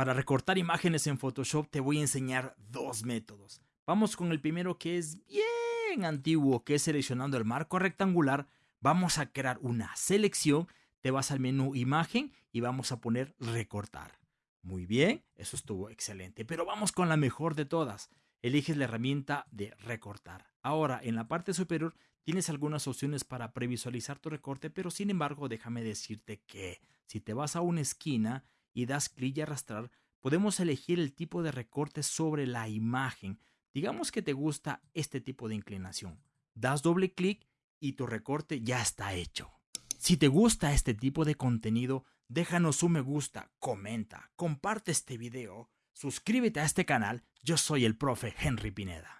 Para recortar imágenes en Photoshop te voy a enseñar dos métodos. Vamos con el primero que es bien antiguo, que es seleccionando el marco rectangular. Vamos a crear una selección, te vas al menú imagen y vamos a poner recortar. Muy bien, eso estuvo excelente, pero vamos con la mejor de todas. Eliges la herramienta de recortar. Ahora, en la parte superior tienes algunas opciones para previsualizar tu recorte, pero sin embargo déjame decirte que si te vas a una esquina y das clic y arrastrar, podemos elegir el tipo de recorte sobre la imagen. Digamos que te gusta este tipo de inclinación. Das doble clic y tu recorte ya está hecho. Si te gusta este tipo de contenido, déjanos un me gusta, comenta, comparte este video, suscríbete a este canal. Yo soy el profe Henry Pineda.